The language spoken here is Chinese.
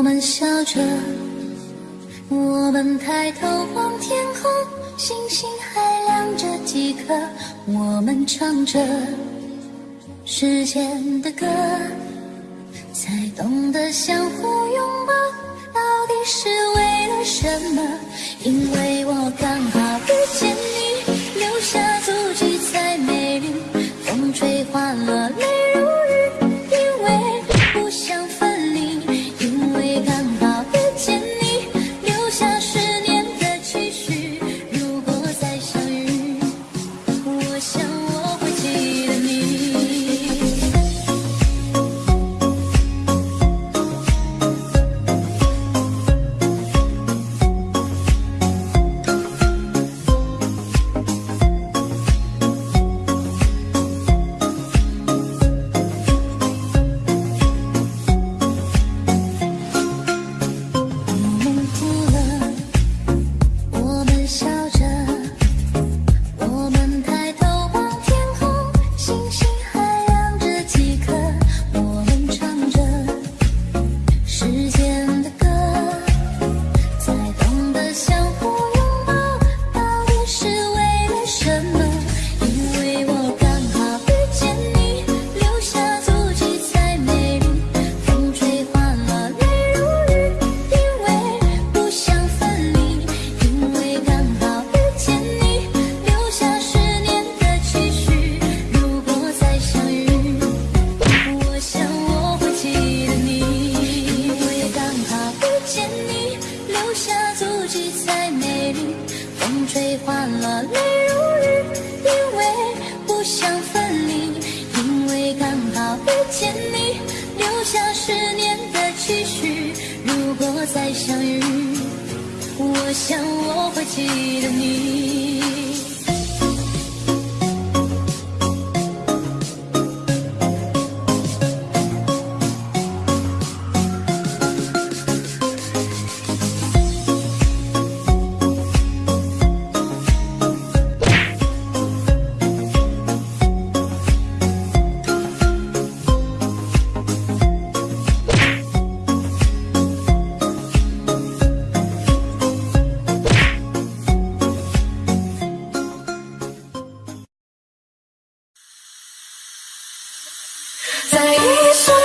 我们笑着我们抬头望天空星星还亮着几颗我们唱着时间的歌才懂得相互拥抱到底是为了什么？因为想分离因为刚好遇见你留下十年的期许。如果再相遇我想我会记得你。在一瞬